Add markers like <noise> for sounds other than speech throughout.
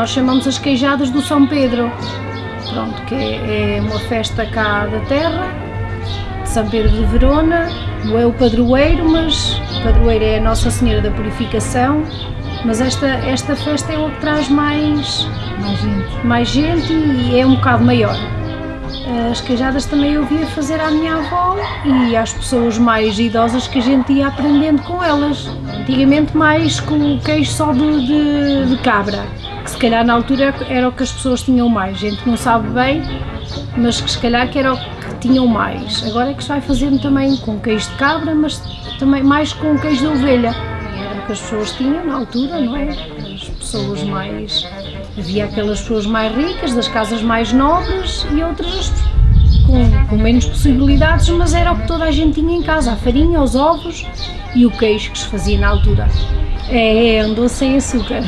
nós chamamos as queijadas do São Pedro, pronto, que é, é uma festa cá da terra, de São Pedro de Verona, não é o padroeiro, mas o padroeiro é a Nossa Senhora da Purificação, mas esta, esta festa é o que traz mais, Mais gente. mais gente e é um bocado maior. As queijadas também eu via fazer à minha avó e às pessoas mais idosas que a gente ia aprendendo com elas. Antigamente mais com o queijo só de, de, de cabra, calhar na altura era o que as pessoas tinham mais. Gente não sabe bem, mas que se calhar que era o que tinham mais. Agora é que se vai fazendo também com queijo de cabra, mas também mais com queijo de ovelha. Era o que as pessoas tinham na altura, não é? As pessoas mais. Havia aquelas pessoas mais ricas, das casas mais nobres e outras com, com menos possibilidades, mas era o que toda a gente tinha em casa: a farinha, os ovos e o queijo que se fazia na altura. É, é doce sem açúcar.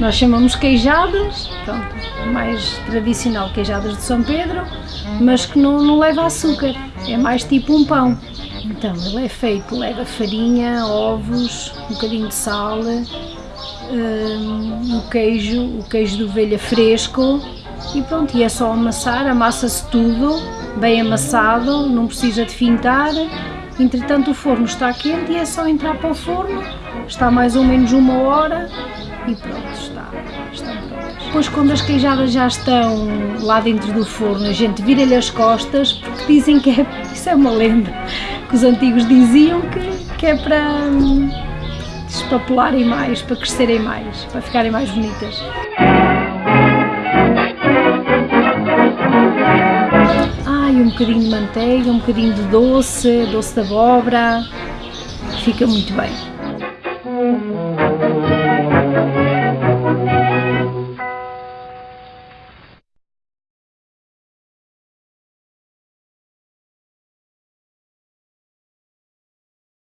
Nós chamamos queijadas, pronto, mais tradicional, queijadas de São Pedro, mas que não, não leva açúcar, é mais tipo um pão. Então, ele é feito, leva farinha, ovos, um bocadinho de sal, hum, o queijo, o queijo de ovelha fresco e pronto, e é só amassar, amassa-se tudo, bem amassado, não precisa de fintar. Entretanto o forno está quente e é só entrar para o forno, está mais ou menos uma hora e pronto, está, estão prontas. Depois quando as queijadas já estão lá dentro do forno, a gente vira-lhe as costas, porque dizem que é, <laughs> isso é uma lenda, que os antigos diziam que, que é para hum, despapularem mais, para crescerem mais, para ficarem mais bonitas. Bocadinho de manteiga, um bocadinho de doce, doce de abóbora, fica muito bem.